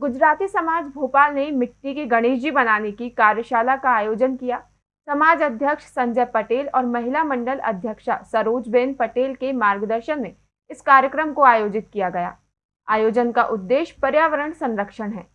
गुजराती समाज भोपाल ने मिट्टी के गणेश जी बनाने की कार्यशाला का आयोजन किया। समाज अध्यक्ष संजय पटेल और महिला मंडल अध्यक्षा सरोजबेन पटेल के मार्गदर्शन में इस कार्यक्रम को आयोजित किया गया। आयोजन का उद्देश्य पर्यावरण संरक्षण है।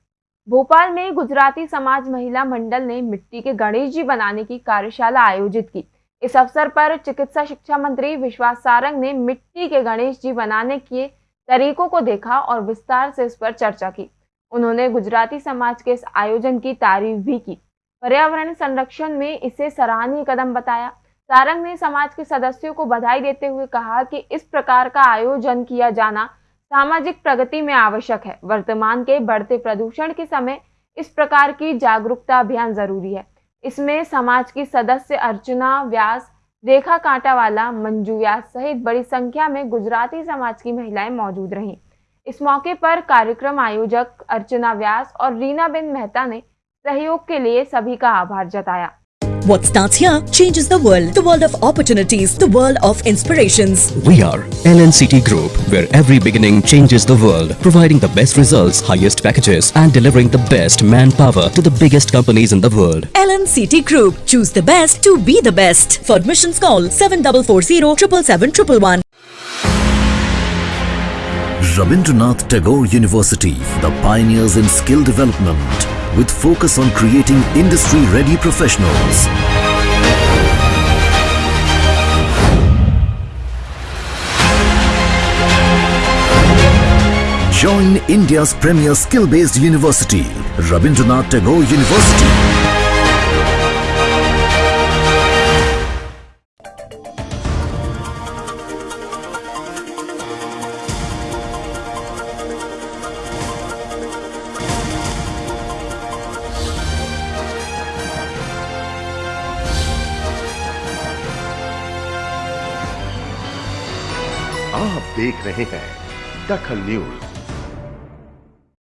भोपाल में गुजराती समाज महिला मंडल ने मिट्टी के गणेश जी बनाने की कार्यशाला आयोजित की। इस अवसर पर चिकित्सा शिक्षा मंत्री विश्वास सारंग ने मिट्टी के गणेश जी बनाने के तरीकों को देखा और विस्तार से इस पर चर्चा की। उन्होंने गुजराती समाज के इस आयोजन की तारीफ़ भी की। पर्यावरण संरक्षण में इसे सराहनीय कदम बताया। सारंग ने समाज के सदस्यों को बधाई देते हुए कहा कि इस प्रकार का आयोजन किया जाना सामाजिक प्रगति में आवश्यक है। वर्तमान के बढ़ते प्रदूषण के समय इस प्रकार की जागरूकता अभियान ज़रूरी है। इसमें समाज की सदस्य अर्चना, व्यास, रेखा कांटावाला, मंजू व्यास सहित बड़ी संख्या में गुजराती समाज की महिलाएँ मौजूद रहीं। इस मौके पर कार्यक्रम आयोजक अर्चना व्यास और रीना बिन मेहता ने सहयोग के लिए सभी का आभार जताया What starts here changes the world. The world of opportunities. The world of inspirations. We are LNCT Group, where every beginning changes the world, providing the best results, highest packages, and delivering the best manpower to the biggest companies in the world. LNCT Group. Choose the best to be the best. For admissions call 7440 777 Rabindranath Tagore University, the pioneers in skill development, with focus on creating industry-ready professionals. Join India's premier skill-based university, Rabindranath Tagore University. आप देख रहे हैं दखल news.